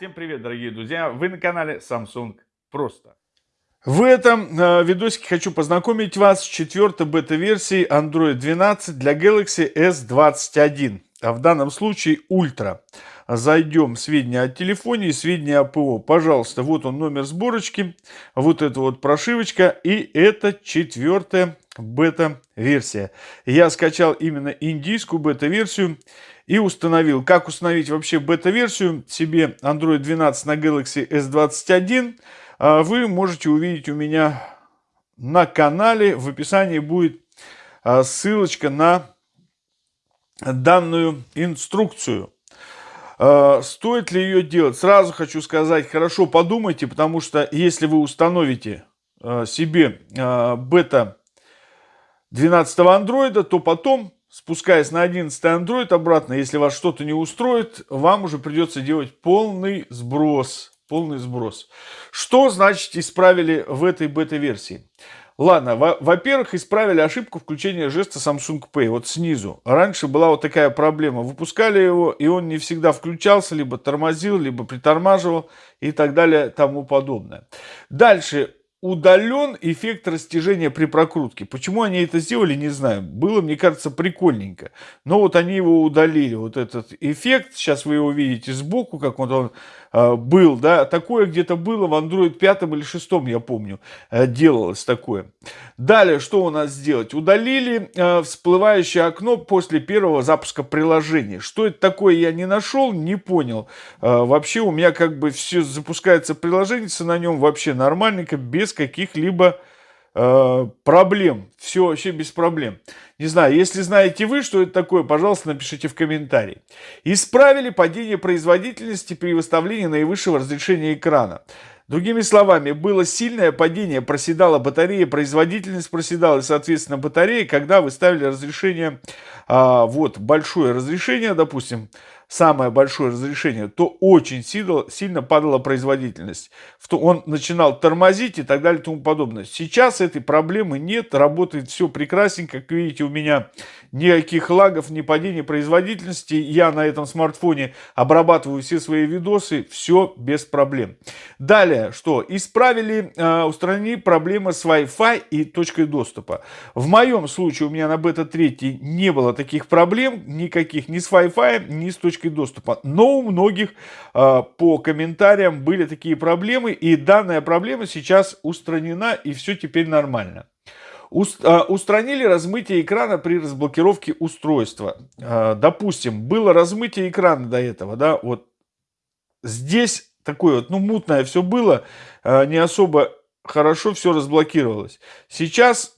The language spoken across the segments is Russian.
Всем привет, дорогие друзья! Вы на канале Samsung Просто. В этом э, видосике хочу познакомить вас с четвертой бета-версией Android 12 для Galaxy S21, а в данном случае Ultra. Зайдем в сведения о телефоне и сведения о ПО. Пожалуйста, вот он номер сборочки, вот эта вот прошивочка и это четвертая бета-версия. Я скачал именно индийскую бета-версию и установил. Как установить вообще бета-версию себе Android 12 на Galaxy S21, а, вы можете увидеть у меня на канале. В описании будет а, ссылочка на данную инструкцию. А, стоит ли ее делать? Сразу хочу сказать, хорошо подумайте, потому что если вы установите себе бета 12 андроида, то потом спускаясь на 11 Android обратно, если вас что-то не устроит, вам уже придется делать полный сброс. Полный сброс. Что значит исправили в этой бета-версии? Ладно, во-первых, исправили ошибку включения жеста Samsung Pay, вот снизу. Раньше была вот такая проблема. Выпускали его, и он не всегда включался, либо тормозил, либо притормаживал и так далее, тому подобное. Дальше удален эффект растяжения при прокрутке. Почему они это сделали, не знаю. Было, мне кажется, прикольненько. Но вот они его удалили, вот этот эффект. Сейчас вы его видите сбоку, как он э, был. да. Такое где-то было в Android 5 или 6, я помню, э, делалось такое. Далее, что у нас сделать? Удалили э, всплывающее окно после первого запуска приложения. Что это такое, я не нашел, не понял. Э, вообще у меня как бы все запускается приложение на нем вообще нормальненько, без каких-либо э, проблем. Все вообще без проблем. Не знаю, если знаете вы, что это такое, пожалуйста, напишите в комментарии. Исправили падение производительности при выставлении наивысшего разрешения экрана. Другими словами, было сильное падение, проседала батарея, производительность проседала, и, соответственно, батарея, когда вы ставили разрешение, а, вот, большое разрешение, допустим, самое большое разрешение, то очень сильно, падала производительность. Он начинал тормозить и так далее и тому подобное. Сейчас этой проблемы нет, работает все прекрасненько. Как видите, у меня никаких лагов, ни падения производительности. Я на этом смартфоне обрабатываю все свои видосы, все без проблем. Далее, что? Исправили, э, устранили проблемы с Wi-Fi и точкой доступа. В моем случае у меня на бета-3 не было таких проблем, никаких ни с Wi-Fi, ни с точкой точкой доступа. Но у многих э, по комментариям были такие проблемы, и данная проблема сейчас устранена, и все теперь нормально. Э, устранили размытие экрана при разблокировке устройства. Э, допустим, было размытие экрана до этого, да, вот здесь такое вот, ну, мутное все было, не особо хорошо все разблокировалось. Сейчас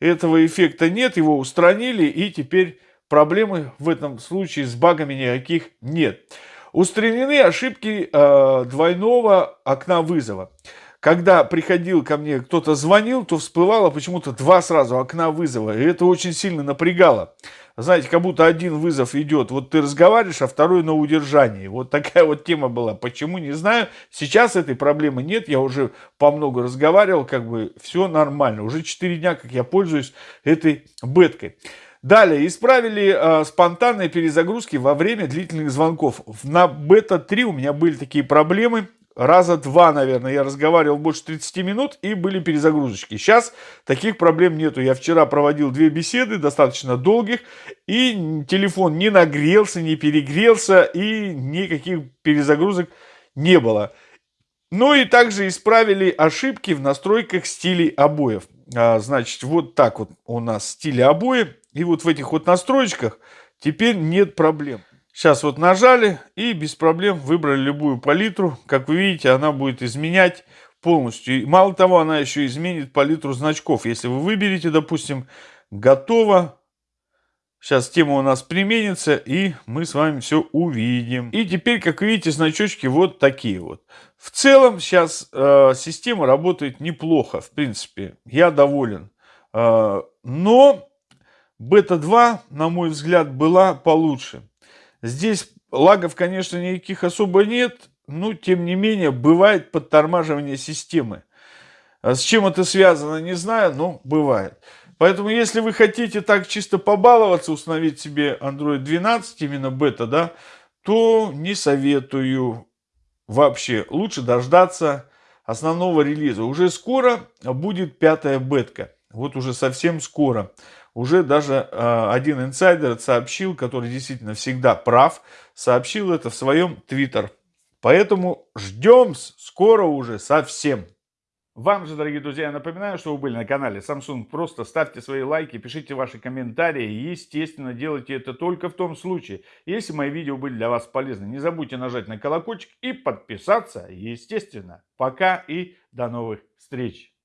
этого эффекта нет, его устранили, и теперь проблемы в этом случае с багами никаких нет. Устранены ошибки э, двойного окна вызова. Когда приходил ко мне, кто-то звонил, то всплывало почему-то два сразу окна вызова. И это очень сильно напрягало. Знаете, как будто один вызов идет, вот ты разговариваешь, а второй на удержании. Вот такая вот тема была. Почему, не знаю. Сейчас этой проблемы нет. Я уже по много разговаривал, как бы все нормально. Уже 4 дня, как я пользуюсь этой беткой. Далее, исправили э, спонтанные перезагрузки во время длительных звонков. На бета-3 у меня были такие проблемы. Раза два, наверное, я разговаривал больше 30 минут и были перезагрузочки. Сейчас таких проблем нету. Я вчера проводил две беседы, достаточно долгих, и телефон не нагрелся, не перегрелся, и никаких перезагрузок не было. Ну и также исправили ошибки в настройках стилей обоев. А, значит, вот так вот у нас стили обои. И вот в этих вот настройках теперь нет проблем. Сейчас вот нажали и без проблем выбрали любую палитру. Как вы видите, она будет изменять полностью. И мало того, она еще изменит палитру значков. Если вы выберете, допустим, готово. Сейчас тема у нас применится, и мы с вами все увидим. И теперь, как видите, значочки вот такие вот. В целом, сейчас э, система работает неплохо, в принципе. Я доволен. Э, но Бета-2, на мой взгляд, была получше. Здесь лагов, конечно, никаких особо нет, но, тем не менее, бывает подтормаживание системы. А с чем это связано, не знаю, но бывает. Поэтому, если вы хотите так чисто побаловаться, установить себе Android 12, именно бета, да, то не советую. вообще лучше дождаться основного релиза. Уже скоро будет пятая бетка. Вот уже совсем скоро. Уже даже э, один инсайдер сообщил, который действительно всегда прав, сообщил это в своем твиттер. Поэтому ждем скоро уже совсем. Вам же, дорогие друзья, я напоминаю, что вы были на канале Samsung. Просто ставьте свои лайки, пишите ваши комментарии. Естественно, делайте это только в том случае, если мои видео были для вас полезны. Не забудьте нажать на колокольчик и подписаться, естественно. Пока и до новых встреч.